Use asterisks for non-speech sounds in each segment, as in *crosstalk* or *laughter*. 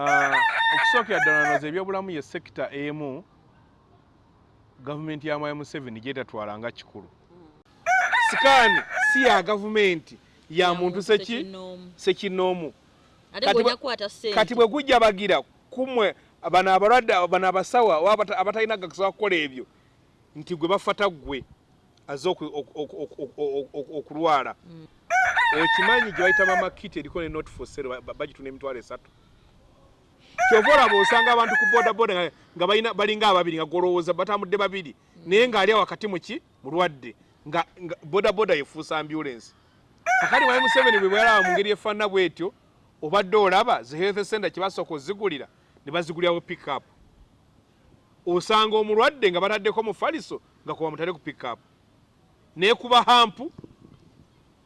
Ah, okusookera ddala noza ebyobulamu ye sekita emu gavumenti ya mwai museveni gyetatwala nga kikulu sikaani si ya gavumenti ya muntu seki sekinoomu Kati bwe- gujja bagira kumwe bano abalwadde bano abasawo abata- abatalina gakusobola kukola ebyo nti gwe bafata ggwe aze oku- oku- oku- oku- oku- oku- okulwala okimanyi gye bayita mamakiti eriko ne not for sale ba- ba- bagitunda emitwalo esatu kyova olaba osanga abantu ku bodaboda nga- balinga ababiri nga golowooza batambudde babiri. Naye ng'ali wakati muki mulwadde. Nga bodaboda yefuusa ambulensi kakali mwai museveni bwe bwalaba mu ngeri efaanana bwetyo obadde olaba zi health center kye basooka ozigulira ne bazigulirawo pickup. Osanga omulwadde nga bataddeko mufaliso nga kuba mutale ku pickup. Naye kuba hampu.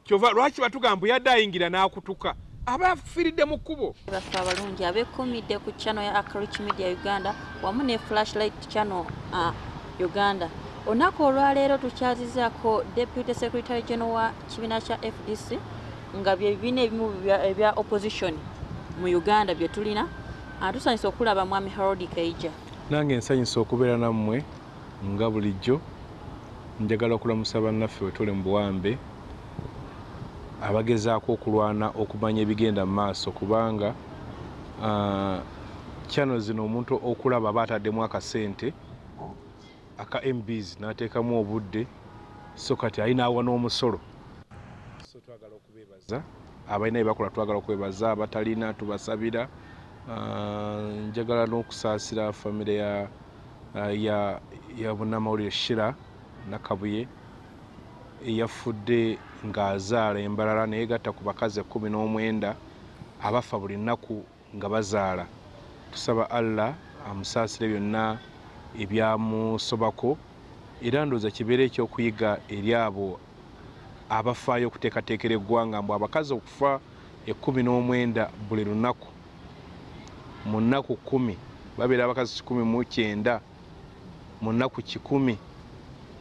Kyova lwaki batugamba yadde ayingira n'akutuka aba afiiridde mu kkubo. Baffe abalungi abekumidde ku channel ya Akarich Media Uganda wamu ne Flashlight channel uh, Uganda. Olunaku olwaleero tukyazizaako Deputy Secretary General wa kibiina kya FDC nga bye bibiina ebimu ebya- opposition mu Uganda bye tulina. Uh, tusanyusa okulaba mwami Harold Kaija. Nange nsanyusa okubeera nammwe nga bulijjo njagala okulamusa bannaffe wetule mu buwambe abagezaako okulwana okumanya ebigenda mu maaso kubanga ah, channel zino omuntu okulaba aba ataddemu akasente aka mbs n'ateekamu obudde so kati ayinaawa n'omusolo. So twagala okubeebaza abalina bye bakola twagala okwebaza abatalina tubasabira Ah, njagala n'okusaasira famire ya ya bunnamawulire shira nakabuye eyafudde ng'azaala embalala naye gatta ku bakazi ekkumi n'omwenda abafa buli nnaku nga bazaala. Tusaba allah amusaasire byonna ebyamusobako era ndowooza kibeere ekyokuyiga eri abo abafaayo okuteekateekera eggwanga mbu abakazi okufa ekkumi n'omwenda buli lunaku. Mu nnaku kumi babeera abakazi kikumi mu kyenda mu nnaku kikumi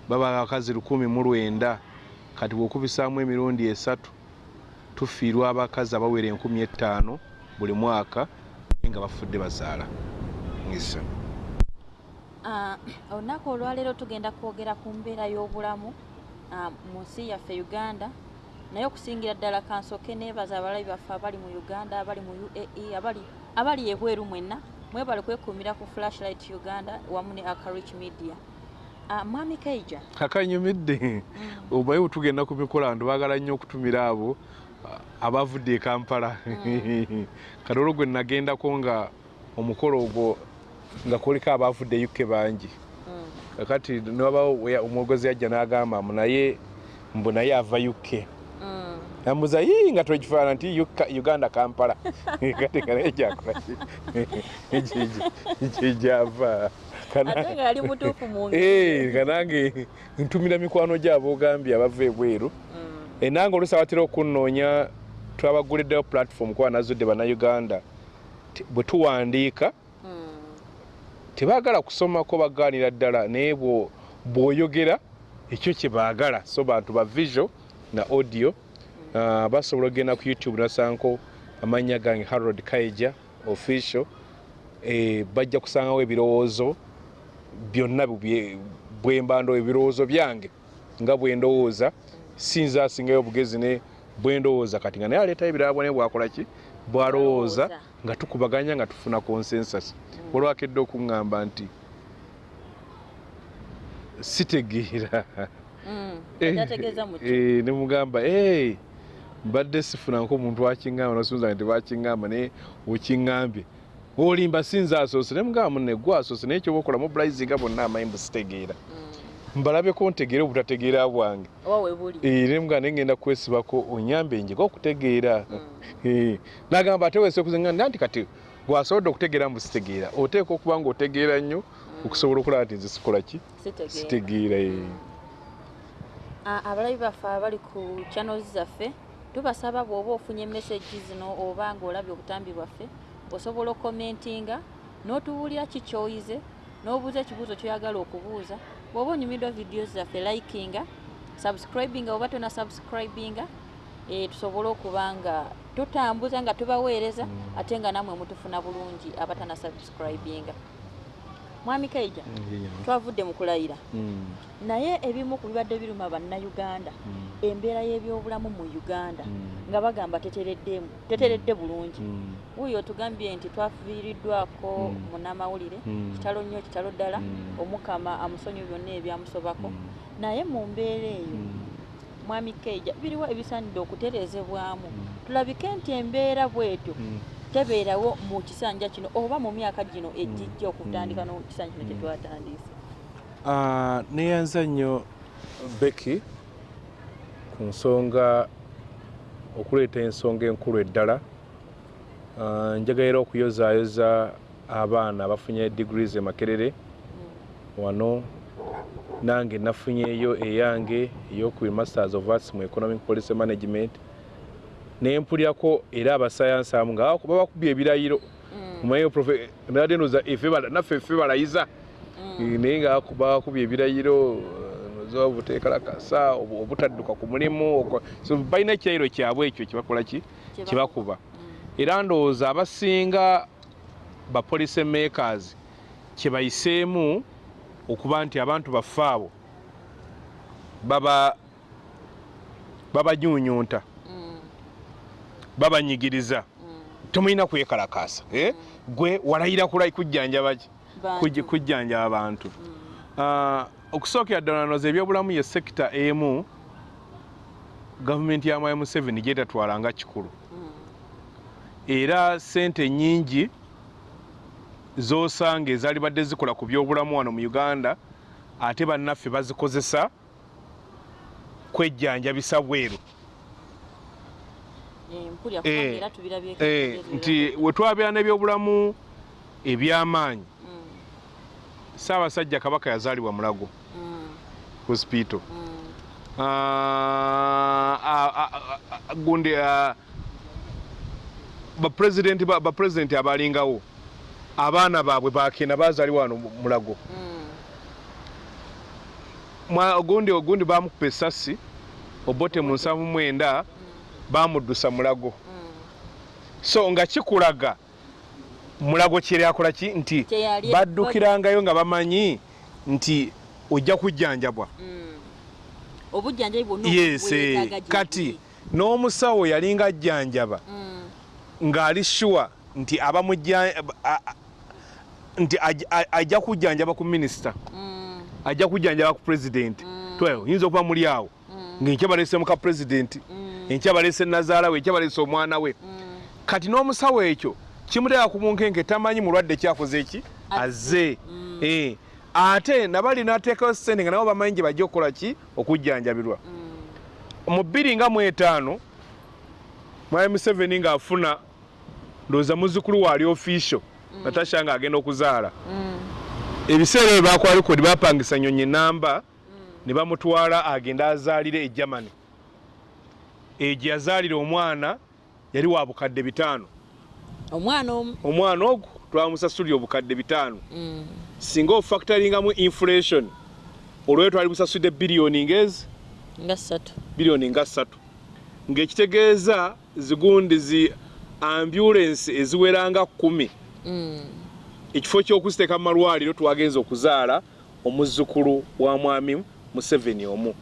baba abakazi lukumi mu lwenda kati bw'okubisaamu emirundi esatu tufiirwa abakazi abawera enkumi ettaano buli mwaka naye nga bafudde bazaala ngisa Uh, olunaku olwaleero tugenda kwogera ku mbeera y'obulamu uh, mu nsi yaffe uganda. Naye okusingira ddala kansoke neebaza abalabi baffe abali mu uganda abali mu uae abali, ebweru mwenna mwebale kwekuumira ku flashlight uganda wamu ne akarich media mwami kaija. Akanyumidde. Obaye bwetugenda ku mikolando baagala nnyo okutumira abo ah, abavudde e kampala. *laughs* Kati olwo gwe nagendako nga omukolo ogwo nga kuliko abavudde e uk bangi. Mm. kakati newabawo we- omwogozi yajja n'agamba mbu naye mbu naye ava uk mm. ambuza yii nga tokifaana nti uganda kampala. *laughs* Kati nga naye kyakolaki kyejava yali mutuufu mu ngeri. kanange ntumira mikwano gyabo ogambye abava ebweru. Mm. Eh, nange oluusi abatera okunnoonya twabaguliddeyo platform kuba nazudde bannayuganda bwe tuwandiika. Mm. tebaagala kusomako bagaanira ddala naye bwo- bw'oyogera ekyo kye baagala. So bantu ba visual na audio. Uh, basobola okgenda ku youtube nasanko amannya gange harold kaija official. Eh, bajja kusangawo ebirowoozo byonna bwe mbando ebirowoozo byange nga bwe ndowooza sinza asingayo obugezi ne bwe ndowooza. Kati nga naye aleetayo ebirala ne bwakola ki? Bwalowooza nga tukubaganya nga tufuna consensus. Olwakedde okuŋŋamba nti sitegeera. Mm. *laughs* Eh, eh, ne mugamba "Hey, mbadde sifunanko omuntu akiŋŋamba nosunza nti bakiŋŋamba naye okiŋŋambye olimba sinza asoose ne mugamba munne gwe asoose naye kyoba okola mobilizinga bonna amanyi mbusitegeera Mm. mbalabeko ntegeere obutategeera bwange. Eh, ne mugamba naye ngenda kwesibako onyambe njega okutegeera. Mm. Eh, nagamba ate wese kuzinga nti kati gwasobodde okutegeera mbusitegeera oteeka okuba nga otegeera nnyo okusobola okulaba nti nze sikola ki? Sitegeera. Sitegeera eh. Ah, abalabi baffe abali ku channels zaffe tubasaba bw'oba ofunye message zino oba ng'olabye obutambi bwaffe osobola okomentinga n'otubuulira ki ky'oyize n'obuuza ekibuuzo ky'oyagala okubuuza bw'oba onyumiddwa vidiyo zaffe likinga subscribinga oba tona subscribinga e, tusobole okuba nga tutambuza nga tubaweereza ate nga namwe mutufuna bulungi abatana subscribinga mwami kaija twavudde mu kulayira. Naye ebimu ku bibadde biruma bannayuganda embeera y'ebyobulamu mu uganda nga bagamba tetereddemu teteredde bulungi. Wuuyo otugambye nti twafiiriddwako Mm. munnamawulire Mm. kitalo nnyo kitalo ddala Mm. omukama amusonyiwe byonna ebyamusobako. Naye mu mbeera eyo mwami keija biriwo ebisaanidde okutereezebwamu. Tulabike nti embeera bwetyo tebeerawo mu kisanja kino oba mu myaka gino egijja okutandika n'ekisanja kino kyetwatandise neyanza nnyo beki ku nsonga okuleeta ensonga enkulu eddala. Ah, njagaira okuyozaayoza abaana abafunye degrees e makerere wano nange nafunyeeyo eyange ey'oku masters of arts mu economic policy management nempulyako era abasayansi amu nga baba bakubye ebirayiro. Omanyi nadde ndoza efe bala- naffe ffe balayiza. Eh, naye nga bakubye ebirayiro nozoba obuteekalakasa obu- obutadduka ku mulimu balina ekirayiro kyabwe ekyo kyebakola ki? Kyebakuba era ndowooza abasinga ba policy makers kyebayiseemu okuba nti abantu baffe abo baba babanyuunyunta babanyigiriza. Temulina kwekalakaasa eh? gwe walayira kulai kujjanjaba ki? Kuj- kujjanjaba abantu Ah, okusookera ddala noza ebyobulamu ye sekita emu gavumenti ya mwaya museveni gyetatwala nga kikulu. Era sente nyingi zosanga ezaali badde zikola ku byobulamu wano mu uganda ate bannaffe bazikozesa kwejjanjabisa bweru nti wetwabeera n'ebyobulamu ebyamaanyi. Saabasajja kabaka yazaalibwa mulago hospital Ah, ah, ah, ah, ah, gundi ah, bapulezidenti ba- bapulezidenti abalingawo abaana baabwe bakenda bazaalibwa wano mu- mulago. Ogundi ogundi bamukupa essasi obote mu nsanvu mwenda bamuddusa mulago. So nga kikulaga mulago kyeri akola ki? Nti baddukirangayo nga bamanyi nti ojja kujjanjabwa. Bwonna yes eh, kati n'omusawo yalinga ajjanjaba Mm, ng'ali sure nti abamujja nti ajja kujjanjaba ku minisita. Mm, ajja kujjanjaba ku pulezidenti tweo oyinza okuba muli awo. Ng'enkya baleese muka pulezidenti enkya baleese nazaala we enkya baleese omwana we. Kati n'omusawo ekyo kimuteeka ku bunkenke tamanyi mulwadde kyakoze eki azze. Eh, ate nabali nateekayo sente nga nabo bamanyi gye bajja okukola ki? Okujjanjabirwa. Mu bbiri nga mu etaano mwami museveni ng'afuna ndowooza muzzukulu waali official natasha nga agenda okuzaala ebiseera ebyo bakola likodi bapangisa nyonyi namba ne bamutwala agende azaalire e germany egyo yazaalira omwana yali wa bukadde bitaano. Omwana omu? Omwana ogwo twamusasulira obukadde bitaano. Mm, singa ofactoringamu inflation olweyo twali busasudde biliyoni ngezi nga ssatu. Biliyoni nga ssatu. Ng'ekitegeeza zigundi zi ambulance eziwera nga kkumi. Mm, ekifo ky'okuziteeka mu malwaliro twagenza okuzaala omuzzukulu wa mwami museveni omu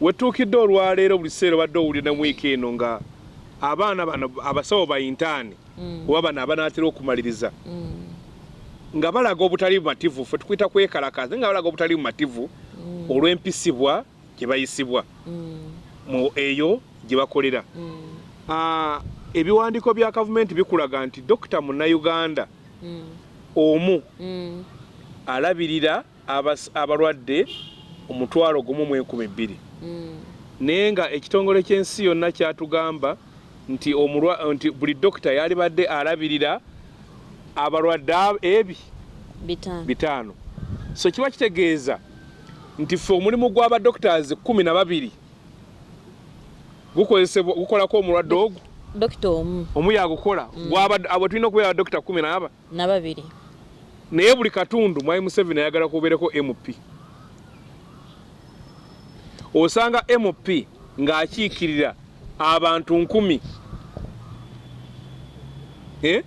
wetuukidde olwaleero buli kiseera obadde owulira ne wiiki eno nga abaana bano abasawo bayintaani mm, oba bano abanaatera okumaliriza. Mm, nga balaga obutali bumativu ffe tukuyita kwekalakaza nga balaga obutali bumativu olw'empisibwa gye bayisibwa. Mm, mu eyo gye bakolera. Mm, Ah, ebiwandiiko bya gavumenti bikulaga nti dokita munnayuganda mm, omu mm, alabirira abalwadde omutwalo gumu mu enkumi bbiri. Mm, naye nga ekitongole ky'ensi yonna kyatugamba nti nti buli dokita yalibadde alabirira abalwadde ab- ebi bitaano. so kiba kitegeeza nti ffe omulimu gw'abadokitazi kumi na babiri gukozesebwa gukolako omulwadde ogwo dokita omu. Omu yagukola? Gw'aba- abo tulina okubeera badokita kumi n'aba na babiri. Naye buli katundu mwami museveni ayagala kubeereko mp osanga mp ng'akiikirira abantu nkumi Eh?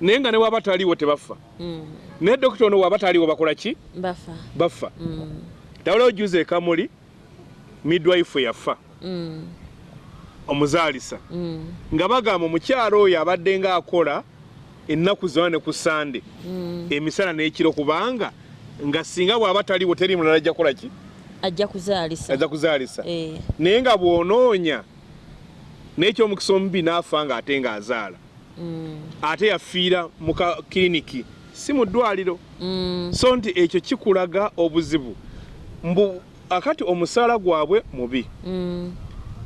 naye nga ne waba taliiwo tebafa Mm. naye dokita ono waba taliiwo bakola ki bafa bafa Mm. tawala ojuza ekamuli midwife yafa Mm. omuzaalisa Mm. nga bagamba omukyalo oyo abadde ngaakola ennaku zona ne ku sande Mm. emisana n'ekiro kubanga nga singa bw'aba taliiwo teri mulala ajja kukola ki ajja kuzaalisa ajja kuzaalisa Eh. naye nga bw'onoonya n'ekyomukisa omubi n'afa nga ate ng'azaala Mm. ate yafiira mu ka kiriniki si mu ddwaliro Mm. so nti ekyo kikulaga obuzibu mbu akati omusaala gwabwe mubi Mm.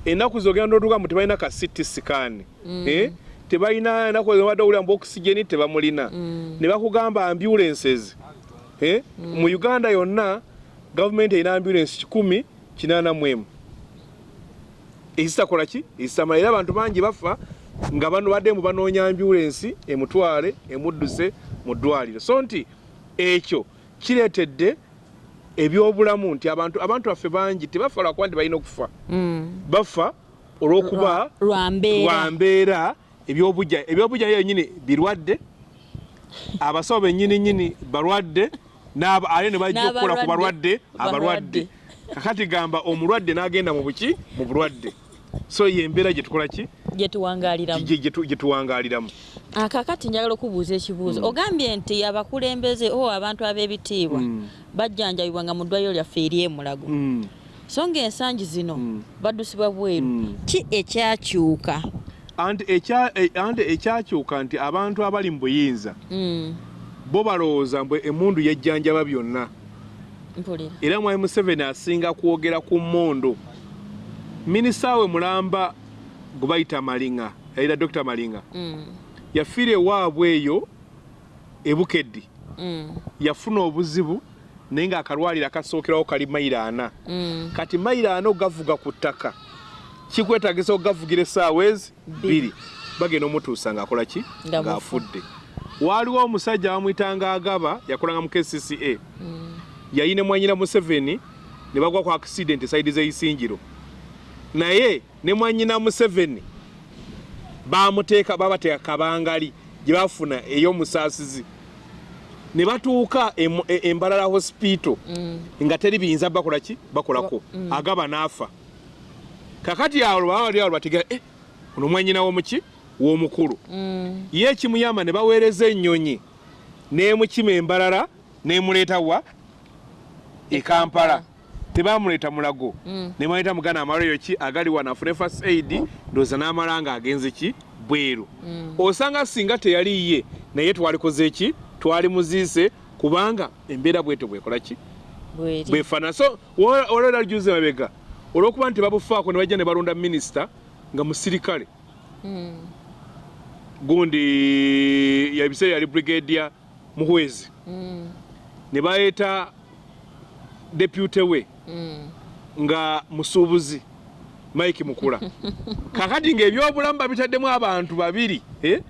ennaku zogenda oduka mbu tebalina ka city sikaani Mm. eh? tebalina ennaku zobadde owulira mbu okisigeni tebamulina ne bakugamba ambulances eh? mu uganda yonna gavumenti erina ambulance kikumi kinaana mu emu. Ezitakola ki? Ezitamala era abantu bangi bafa nga bano badde mu banoonya ambulansi emutwale emudduse mu ddwaliro. So nti ekyo kireetedde ebyobulamu nti abantu abantu baffe bangi tebafa lwakuba nti balina okufa. Mm. bafa olw'okuba lwa mbeera. ebyobujja ebyobujja yenyini birwadde. Abasawo bennyini nyini balwadde ate ne bajja okukola ku balwadde abalwadde. kakati gamba omulwadde n'agenda mu buki? Mu bulwadde. So yembeera gye tukola ki? Gye tuwangaaliramu. Gye- gye tu- gye tuwangaaliramu. Akakati njagala okubuuza ekibuuzo. Ogambye nti abakulembeze o abantu ab'ebitiibwa Mm. bajjanjabibwa nga mu ddwaliro lyaffe eri emulago. Mm. so ngaensangi zino baddusibwa bweru. Ki ekyakyuka? Anti e- ekyakyuka nti abantu abali mu buyinza. Bo balowooza mbu emundu yejjanjaba byonna. Era mwami museveni asinga kwogera ku mmondo. Minisita we mulamba gwe bayita malinga yayita dr malinga Mm. yafiira ewaabwe eyo ebukeddi Mm. yafuna obuzibu naye ng'akalwaliro akasookerawo kali mayiro ana. Mm. kati mayiro ana ogavuga ku ttaka. Kikwetagisa okugavugira essaawa ezi bbiri. bagenda omutuusa ng'akola ki? Nga mufu. ng'afudde waaliwo omusajja bamuyitanga agaba yakolanga mu kcca Mm. yali ne mwanyina museveni ne bagwa ku accident saidi z'eisingiro naye ne mwanyina museveni bamuteeka babateeka kabangali gye bafuna ey'omusaasizi ne batuuka e- embalala hospital Mm. nga teri biyinza bakola ki bakolako Mm. agaba n'afa kakati awo baba bali awo bategera eh, ono mwanyina w'omuki w'omukulu. Mm. ye ekimuyamba ne baweereza ennyonyi n'emukima embalala n'emuleeta wa? E kampala. Tebamuleeta mulago. Mm. ne baleeta mugana amalwaliro ki? Agali wano afune first aid ndowooza n'amala nga agenze ki? Bweru. Mm. osanga singa teyali ye naye twalikoze ki? Twali muziise kubanga embeera bwetyo bwekola ki? Bwefaana so olwera juze mabega olwokuba nti babufaako ne bajja ne balonda minisita nga musirikale. Mm. Gundi yabiseera yali brigadia muhwezi Mm. ne baleeta depute we Mm. nga musuubuzi mike mukula *laughs* kakati ng'ebyobulamu babitaddemu abantu babiri eh?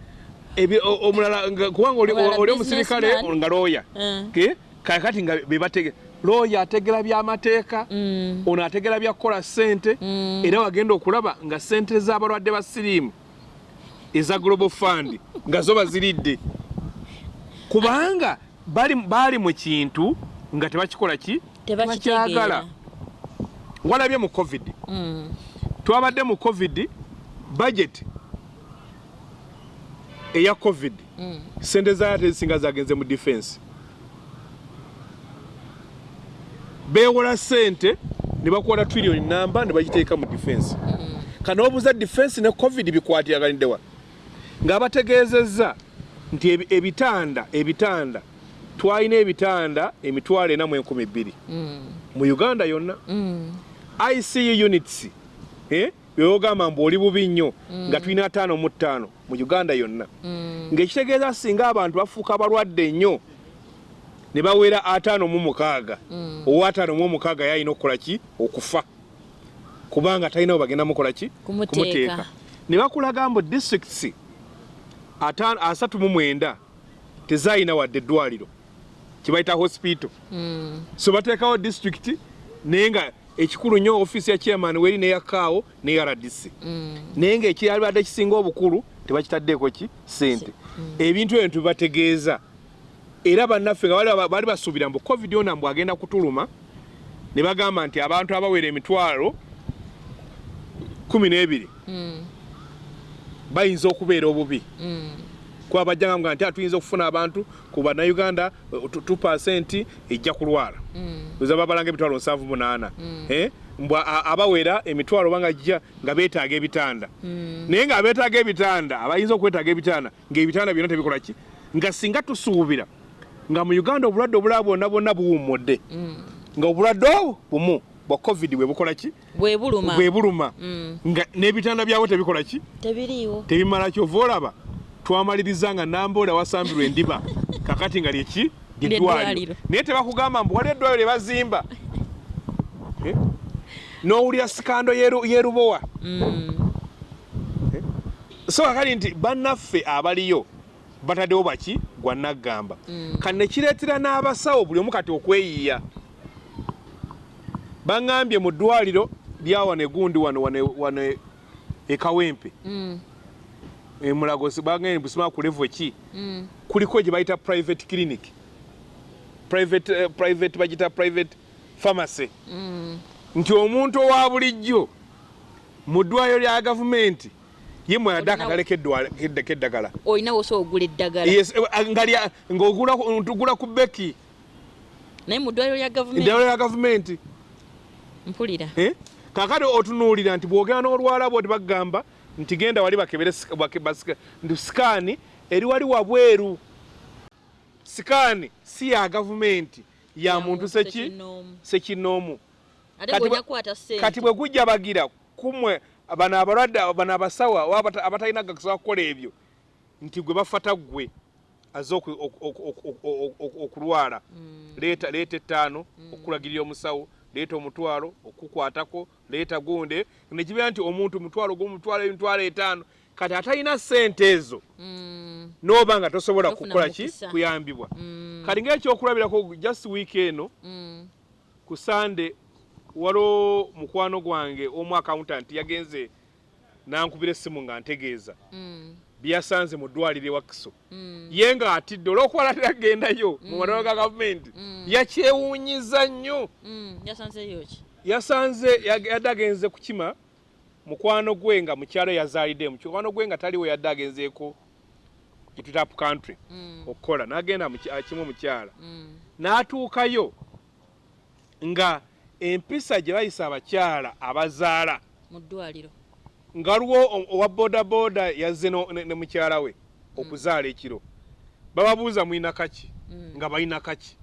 Omulala nga- kubanga oli- omusirikale nga looya Eh. Ke? kakati nga bebatege looya ategera byamateeka Mm. ono ategera bya kukola ssente Mm. era wagenda okulaba nga ssente z'abalwadde ba siriimu eza global fund nga zo baziridde kubanga bali, bali mu kintu nga tebakikola ki? Tebakitegeera walabye mu covid. Mm. twabadde mu covid budget eya covid. Mm. sente zayo tezisinga zagenze mu defense. Beewola sente ne bakwata trillion namba ne bagiteeka mu defense. Kano obuuza defense ne covid bikwatiraganiddewa ng'abategeezezza nti ebi- ebitanda ebitanda twalina ebitanda emitwalo ena mu enkumi bbiri Mm. mu uganda yonna Mm. icu units eh, byogamba mbu oli bubi nnyo nga tulina ataano mu ttaano mu uganda yonna Mm. ng'ekitegeeza singa abantu bafuuka balwadde nnyo ne bawera ataano mu mukaaga Mm. owa ataano mu omukaaga yalina okukola ki okufa kubanga talina we bagenda mukola ki Kumuteeka. ne bakulaga mbu districts asatu mu mwenda tezaalina wadde eddwaliro kibayita hospital. Mm. so bateekawo district naye nga ekikulu nnyo ofiisi ya chairman weri neyakaawo ne rdc Mm. naye ngaekirabadde kisinga obukulu tebakitaddeeko ki? Sente ebintu ebyo tubibategeeza era bannaffe nga bali- basuubira mbu covid ona mbw agenda kutuluma ne bagamba nti abantu abawera emitwalo kumi n'ebiri. Mm, bayinza okubeera obubi. Mm, kuba bajjanga nga nti atuyinza okufuna abantu ku bannayuganda 2 ejja kulwala. Mm, oza babalanga emitwalo 78 Mm. Eh, mbw a- abawera emitwalo banga jja nga beetaaga ebitanda. Mm. naye nga beetaaga ebitanda abayinza okwetaaga ebitanda ngaebitanda byonna tebikola ki? Nga singa tusuubira nga mu uganda obulwadde obulala bwonna bwonna buwummudde. Mm. nga obulwadde obwo bumu bwa covid bwe bukola ki? Bwe buluma. Bwe buluma. Mm, nga n'ebitanda byabwe tebikola ki? Tebiriiwo. Tebimala kyova olaba twamaliriza nga namboola wasambirwa endiba. *laughs* Kakati nga lyeki Ly'eddwaliro. lyedwaliro naye tebakugamba mbu wali eddwaliro lye bazimba. *laughs* Eh? n'owulira sikando yeru- yerubowa. Mm, so kakati nti bannaffe abaliyo bataddewo baki? Gwa naggamba Mm. kati ne kireetera n'abasawo buli omu kati okweyiya baŋŋambye mu ddwaliro lya wano egundi wano wano ekawempe mm, emulago bagambye busima ku levo ki? Mm. kuliko gye bayita private clinic. Private, uh, private bagita private pharmacy. Mm, nti omuntu owa bulijjo mu ddwaliro lya gavumenti ye mwenadde Olinawo- akatale k'eddagala. Olina wosa ogula eddagala. Yes, eh, nga lya- ng'ogula ku- beki. Naye mu ddwaliro lya gavumenti mpulira Eh? kakati otunuulira nti bw'ogenda n'olwala bwoti bagamba nti genda wali bakebere nti sikaani eri wali wabweru sikaani si ya gavumenti ya muntu seki sekinoomu. Kati bwe- gujja bagira kumwe bano abalwadde bano abasawa abatalina gakusobola kukola ebyo nti gwe bafata ggwe aze oku- oku- oku- oku- oku- oku- okulwala leeta ettaano okulagirira omusawo leeta omutwalo okukwatako leeta gunde nekibeera nti omuntu mutwalo gomutwalo emitwalo etaano. Kati atalina ssente ezo Mm, n'oba nga tosobola kukola ki? kuyambibwa. Mm, kati ngaekyokulabirako just week eno mm, ku sande waliwo mukwano gwange omu accountant yagenze nankubira essimu nga ntegeeza byasanze mu ddwaliro ewakiso mm. ye nga atidde olwokuba teragendayo mu matalo ga gavumenti. Mm. yakyewuunyiza nnyo. Mm, yasanzeyo yasanze yadde agenze kukima. Mukwano gwe nga mukyalo yazaalidde mukwano gwe nga taliwo yadde agenzeeko kitutap country Mm, okukola. N'agenda mu ki- akimu omukyala mm, n'atuukayo nga empisa gye bayisa abakyala abazaala mu ddwaliro nga waliwo o- owa bodaboda yazze ne mukyala we okuzaala ekiro. Bababuuza mulina kaki? Mm. nga balina kaki.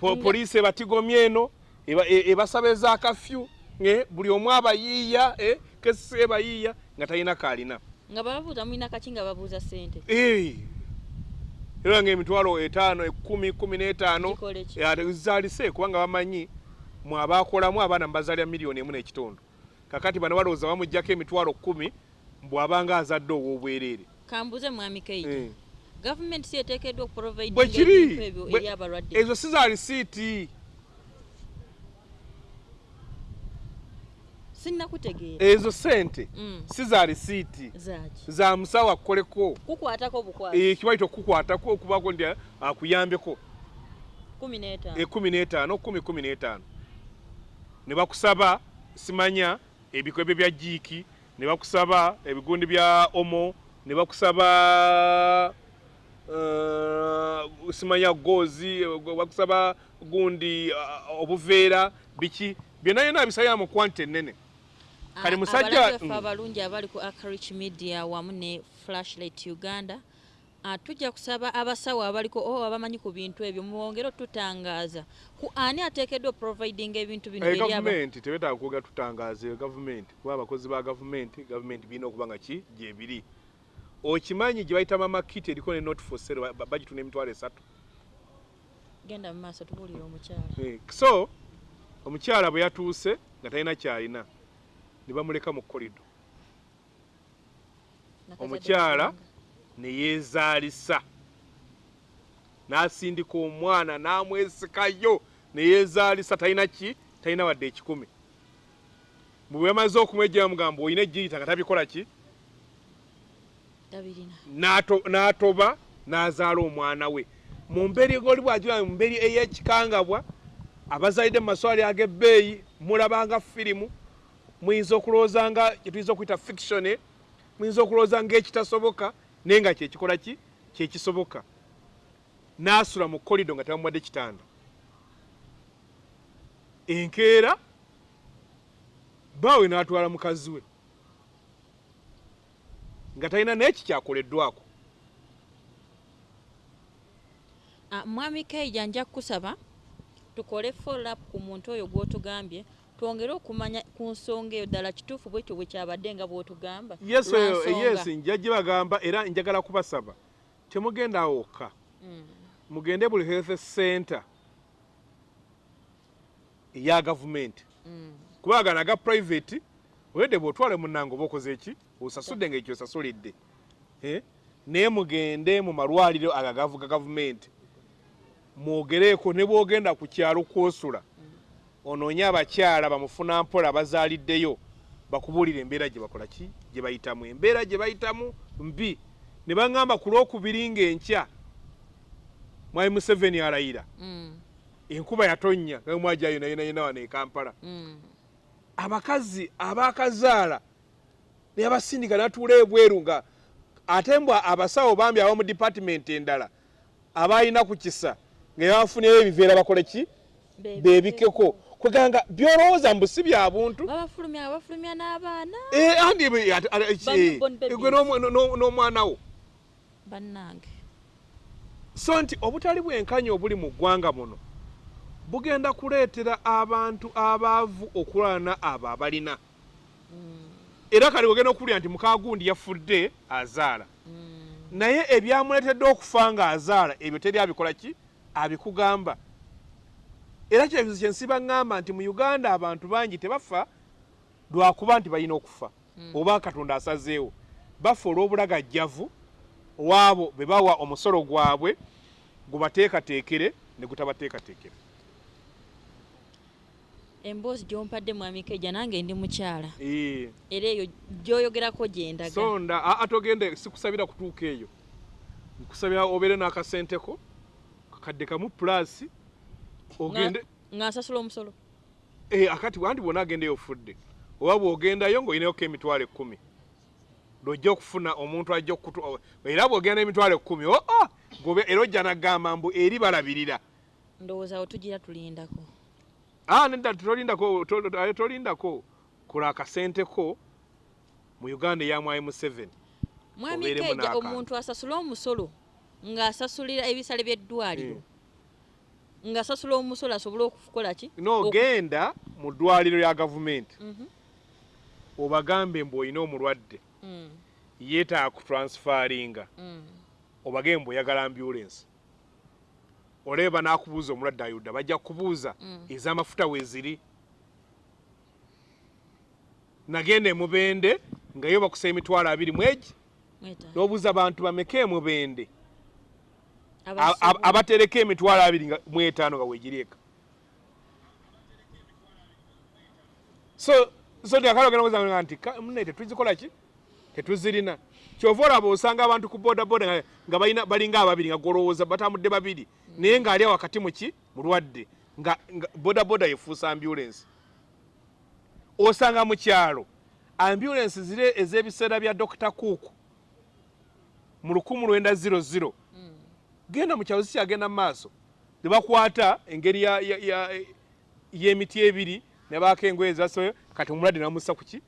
Po- poliisi ebatigomye eno eba- ebasaba eza kafyu eh, buli omu abayiiya kesisi ebayiiya nga talina kaalina nga bababuuza mulina kaki? nga babuuza ssente. Eh, era nga emitwalo etaano ekumi kumi n'etaano zaalise kubanga bamanyi mwe abaakolamu abaana mubazaalira miliyoni emu n'ekitundu kakati bano balowooza bamugjako emitwalo kumi bw'abanga azadde ow'obwereere kambuze mwami keita. Eh. gavumenti si eteekeddwa okuprovidinga bwe ebintu kiri ebyo bwe- eri abalwadde. ezo si za lisiiti sinnakutegeera. Ezo sente Mm. si za lisiiti za musawo akukoleko? Kukwatako bukwasi. Eh, kibaita okukukwatako okubaako nti akuyambeko. Ekumi n'etaano kumi kumi n'etaano. Ne bakusaba simanya ebikwebe bya jiiki ne bakusaba ebigundi bya omo ne bakusaba uh, simanya goozi bakusaba gundi uh, obuveera biki byonna byonna bisabira mu kwanta ennene kati musajja- abalabi baffe Mm. abalungi abali ku acrich media wamu ne flashlight uganda ah, tujja kusaba abasawo abaliko o abamanyi ku bintu ebyo. Mwongere otutangaaza ku ani ateekeddwa providing ebintu bino aba- gavumenti tebetaaga kwogera tutangaaze gavumenti kuba abakozi ba gavumenti gavumenti birina okuba nga ki? Gyebiri okimanyi gye bayita mamakiti eriko ne not for sale ba- bagitunda emitwalo esatu. Genda mu maaso tubuulire omukyala. Eh, so omukyala bwe yatuuse nga talina kyalina ne bamuleka mu kolido Omukyala? Ne yeezaalisa. N'asindika omwana n'amwesikayo ne yeezaalisa talina ki? Talina wadde ekikumi. Bwe bamaze okumwejja bamugamba olina ejjirita nga tabikola ki? N'atoba n'azaala omwana we. Mu mberi goli bwagira mu mberi ey'ekikangabwa abazaalidde mu maswali ag'ebbeeyi mulabanga firimu. Muyinza okulowooza nga kyetuyinza okuyita fiction muyinza okulowooza ng'ekitasoboka naye nga kyekikola ki? Kyekisoboka n'asula mu kolido nga tebamuwadde kitanda. Enkeera baawe n'atwala mukazi we. Nga talina n'eki kyakoleddwako. Ah, mwami keija nja kukusaba tukole follow up ku muntu oyo gw'otugambye twongere okumanya ku nsonga eyo ddala kituufu bwekyo bwe kyabadde nga bw'otugamba. Yesu eyo yes nja gibagamba era njagala kubasaba. Temugenda wokka Mm, mugende buli health center eya gavumenti mm. kubagana aga private oyedde bwotwale munange oba okoze eki? Osasudde nga ekyo osasulidde. Naye mugende mu malwaliro agavuga gavumenti mwogereeko ne bwogenda ku kyalo kwosula onoonye abakyala bamufuna mpola bazaaliddeyo bakubuulira embeera gye bakola ki? Gye bayitamu. Embeera gye bayitamu mbi. Ne baŋŋamba ku lwokubiri ng'enkya mwami museveni alayira Mm, enkuba yatonnya mwajayo nayenayena wano e kampala. Mm. abakazi abakazaala ne abasindika natuula ebweru nga ate mbw abasawo bambi aba mu dipatimenti endala abalina ku kisa nga babafunyeyo ebiveera bakole ki? Beebikeko kweganga byolowooza mbu si bya buntu. Babafulumya babafulumya n'abaana. Eh, andi newborn babies. gwe n'omwa- n'o- n'omwana wo. Bannange. So nti obutali bwenkanya obuli mu ggwanga muno bugenda kuleetera abantu abaavu okulwana abo abalina. Era kale ogenda okuwulira nti mukagundi yafudde azaala. Mm, naye ebyamuleetedde okufa nga azaala ebyo teri abikola ki? Abikugamba era kyebizo kyensiba ŋŋamba nti mu uganda abantu bangi tebafa lwakuba nti balina okufa oba katonda asazeewo bafa olw'obulagajjavu waabo be bawa omusolo gwabwe gubateekateekere ne gutabateekateekere. Emboozi gyompadde mwami keija nange ndi mukyala. Era eyo gyoyogerako gyendaga sonda aa togende sikusabira kutuuka eyo. Nkusabira obeere n'akasenteko kakadde kamu pulasi ogende nga nsasula omusolo. Eh, akati wanti bwona agendeyo ofudde oba bw'ogendayo ng'olinayoko emitwalo ekkumi lwojja okufuna omuntu ajja okutu era bw'ogenda emitwalo ekkumi o oh, ngobe era ojja nagamba mbu eri balabirira. Ndowooza awo tugira tulindako. Ah, nedda tolindako to- to- tolindako. Kola akasenteko mu uganda eya mwai museveni mwami n'akantu. omuntu asasula omusolo ng'asasulira ebisale by'eddwaliro ng'asasula omusolo asobole okukola ki n'ogenda mu ddwaliro lya gavumenti Mhm. obagambe mbu olina omulwadde Mm, yeetaaga kutransfaringa mm. obage mbu oyagala ambulensi olebe banaakubuuza omulwadde ayudda bajja kubuuza Mm. ez'amafuta weeziri nagenda emubende nga yo bakusa emitwalo abiri mwegi Mwetaaga. n'obuuza bantu bameka emubende. Abatereka emitwalo abiri nga mu etaano nga weegirieka so so tyakalogenaoza nti "Ka- munne tetuzikola ki? Tetuzirina. Kyova olaba osanga abantu ku bodaboda nga- balinga ababiri nga golowooza batambudde babiri. Naye ng'ali wakati muki mulwadde nga bodaboda yefuusa ambulensi osanga mu kyalo. Ambulensi ziri ez'ebiseera bya dr cook mu 1900 Mm. Genda mu kyalo sikyagenda mu maaso. Ne bakwata engeri y'emiti ebiri ne baako engoye zasoyo kati omulwadde namussa kuki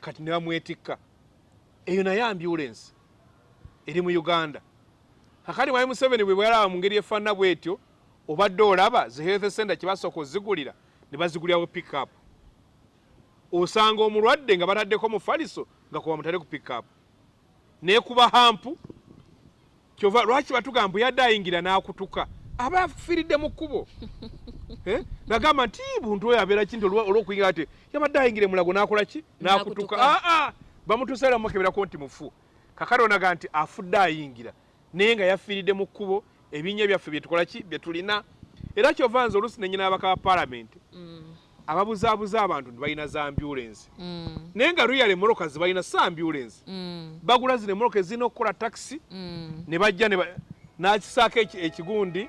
kati ne bamwetikka. Eyo naye ambulensi eri mu uganda. Kakati mwami museveni bwe bwalaba mu ngeri efaanana bwetyo obadde olaba zi health center kye basooka ozigulira ne bazigulirawo pickup osanga omulwadde nga bataddeko mufaliso nga kuba mutale ku pickup naye kuba hampu kyova lwaki batugamba bwe yadde ayingira n'akutuka? Aba afiiridde mu kkubo. *laughs* Eh? nagamba nti buntu oyo abeera kinti olw'okuyingira ati yabadde ayingire mulago n'akola ki? N'akutuka. Aa bamutuusaera mukeberako nti mufu. Kakale onaga nti afudde ayingira. Naye nga yafiiridde mu kkubo ebinnya byaffe byetukola ki? Bye tulina. Era kyova nze oluusi nenyina abaka ba paalamenti. Mm. Ababuzaabuza abantu tebalina za ambulensi Mm. naye nga luyale moroka zibalina sa ambulensi Mm. bagula zino emoroka ezirina okukola takisi Mm. ne bajja n'akisaako eki- ekigundi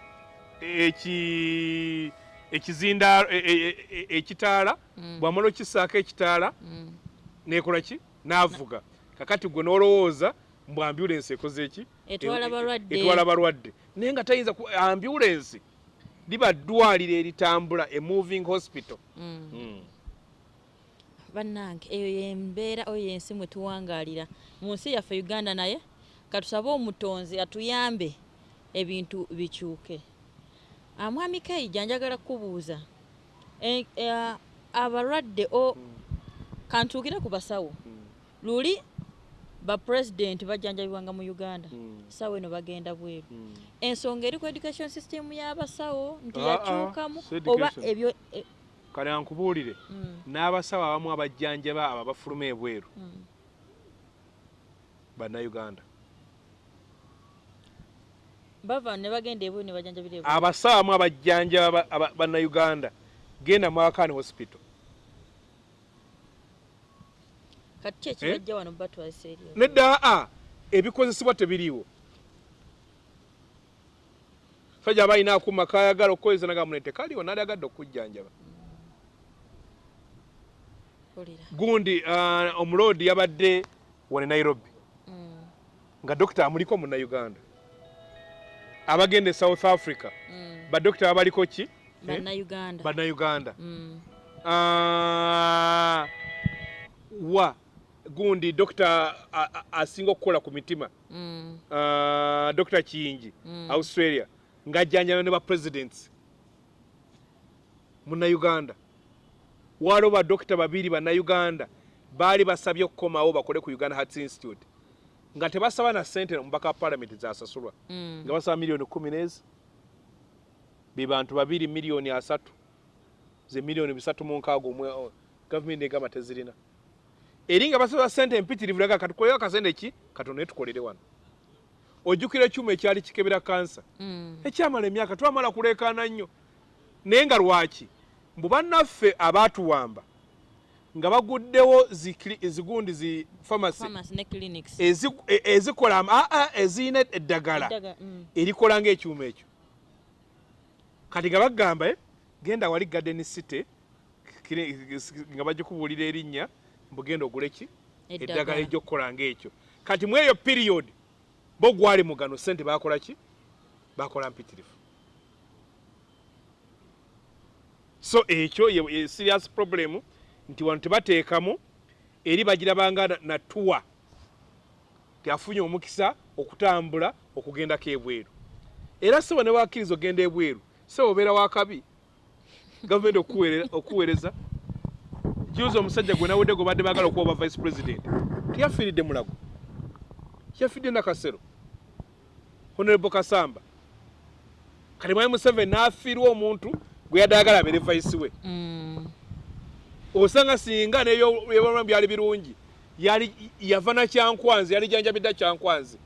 eki ekizinda e- e- e- ekitaala Mm. bwamala okisaako ekitaala Mm. nekola ki n'avuga kakati gwe n'olowooza mbu ambulensi ekoze eki Etwala balwadde. naye nga tayinza ku- ambulensi liba ddwaliro eritambula e moving hospital. Mm. Mm. bannange eyo yembeera oyo yensi mwe tuwangaalira mu nsi yaffe uganda naye katusabe omutonzi atuyambe ebintu bikyuke. Ah, mwami kaija njagala kukubuuza. E- e- abalwadde o kantuukire ku basawo. Luli bapulezidenti bajjanjabibwanga mu uganda. Mm. sawa eno bagenda bweru. Mm. ensonga eri ku education system y'abasawo nti Ah, ah, yakyukamu si oba ebyo e- kale ankubuulire. Mm, n'abasawo abamu abajjanjaba abo abafuluma ebweru. Mm. bannayuganda. Bava ne bagenda ebweru ne bajjanjabira ebweru. Abasawo abamu abajjanjaba aba- aba- bannayuganda. Genda mawakani hospital kati ki Eh? ekibajja wano batwalisa eri nedda aa ebikozesebwa tebiriiwo. Sajja aba alina akuma kayagala okukozesa nagamune tekaliwo nali agadde okujjanjaba. Gundi omuloodi yabadde wane nairobi. Mm, nga dokita amuliko munnayuganda. Abagenda e south africa. Mm. badokita babaliko ki? Eh? bannayuganda. Mm, wa gundi dokita asinga okukola ku mitima. Mm, Ah, dokita kiyingi Mm. australia ng'ajjanjaba ne bapresidents munnayuganda. Waliwo badokita babiri bannayuganda baali basabye okukomawo bakole ku uganda hearts institute. Nga tebasaba na sente omubaka wa palamenti zasasulwa mm. nga basaba miliyoni kumi n'ezi. Be bantu babiri miliyoni asatu. Ze miliyoni bisatu mu nkaaga gavumenti egamba tezirina eri nga basaba sente empitirivu laga katukoleyo akasente ki? Katonda naye tukolere wano. Ojjukira ekyuma ekyali kikebera kansa. Mm, ekyamala emyaka twamala kuleekaana nnyo. Naye nga lwaki? Mbu bannaffe abaatuwamba nga baguddewo zi kli- ezigundi zi famasi pharmacy e- ezikola aa eziyina eddagala Eddaga- mm, erikola ngaekyuma ekyo. Kati nga bagamba eh, genda wali garden city nga bagikubuulira erinnya mbugenda ogule ki eddagala. Ejyokukola ngaekyo kati mu eyo period bo gwali mugano sente bakola ki? Bakola mpitirifu so ekyo ye- serious problem nti wano tebateekamu eri bagirabanga na- natuwa ti afunye omukisa okutambula okugendako ebweru. Era sebo ne wakkiriza ogenda ebweru sebo obeera wakabi gavumenti okuweere- okuweereza juuzi omusajja gwe nawedde gwe badde baagala okuba oba vice president tiyafiiridde mulago. Yafiidde nakasero honorable kasamba. Kati mwami museveni n'afiirwa omuntu gwe yadde ayagala abeere vice we. Mm, osanga singa nebyobulamu byali birungi yali yava na kyankwanzi yali janjabidda kyankwanzi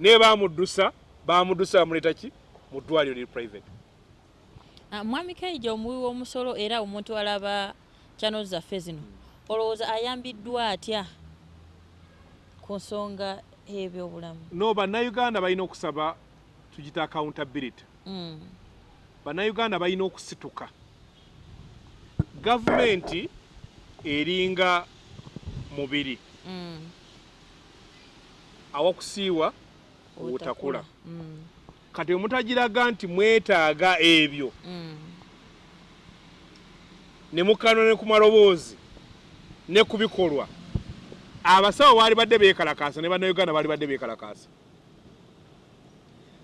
naye bamuddusa bamuddusa bamuleeta ki? Mu ddwaliro liri private. Ah, mwami kaija omuwi w'omusolo era omuntu alaba channel zaffe zino. Olowooza ayambiddwa atya ku nsonga y'ebyobulamu no bannayuganda balina okusaba tugita accountability. Mm, bannayuganda balina okusituka. Gavumenti eringa mubiri. Mm, awakusiiwa obutakula. Mm, kati omutagiraga nti mwetaaga ebyo. Mm, ne mukano ne ku maloboozi ne ku bikolwa. Abasawo baali badde beekalakaasa ne bannayuganda baali badde beekalakaasa.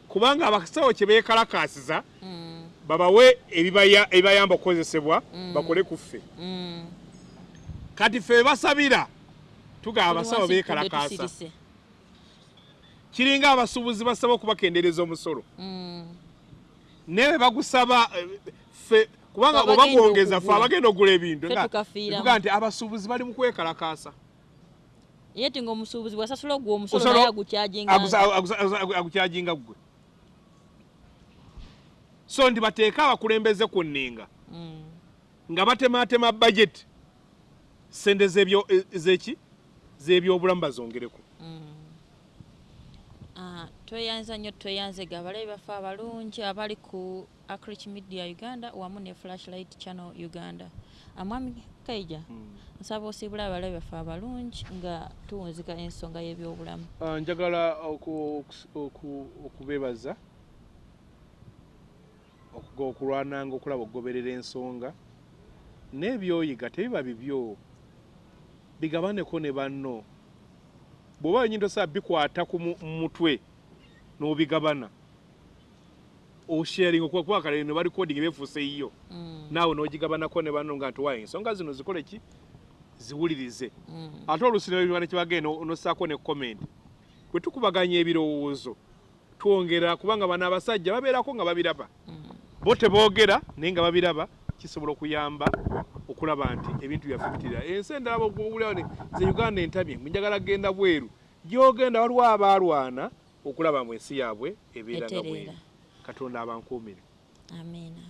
Kubanga abasawo kye beekalakaasiza mm, babawe ebibaya- ebibayamba okukozesebwa Mm. bakole ku ffe. Mm. kati ffe basabira tugaba abasawo beekalakaasa. tusirise. kiringa abasuubuzi basaba okubakendeereza omusolo. Mm, naye bwe bagusaba eh, ffe kubanga oba gwongeza okugula. abagenda okugula ebintu nga- nti abasuubuzi bali mu kwekalakaasa. Ye ti ng'omusuubuzi bw'asasula ogwo omusolo naye agukyajinga ggwe so ndi bateeke abakulembeze ku nninga Mm, nga batematema budget. Sente e- zeki? Z'ebyobulamu bazongereko Ah, tweyanza nnyo tweyanze ga abalabi baffe abalungi abali ku acrich media uganda wamu ne flashlight channel uganda. Amwami kaija nsaba osiibula abalabi baffe abalungi nga tuwunzika ensonga y'ebyobulamu. Ah, njagala okubeebaza okulwananga okulaba okugoberera ensonga. N'ebyoyiga tebiba bibyo bigabaneko ne banno. Bw'oba wenyini tosaa bikwata ku mu- mu mutwe n'obigabana. Osharing okuba kale ne barikodinga befuuse yiyo. Mm, naawe n'ogigabanako ne banno nga ntiwaye ensonga zino zikole ki? Ziwulirize. Mm, ate olusinabibane kyebagenda nossaako ne comment. Bwe tukubaganya ebirowoozo twongera kubanga bano abasajja babeerako nga babiraba. Mm. bo teboogera naye nga babiraba kisobola okuyamba okulaba nti ebintu byaffe bitirira ensi endala ze uganda entabye njagala genda bweru. Gyogenda waliwo abaalwana okulaba mu ensi yaabwe ebeera nga Etereera. katonda abankuumire amiina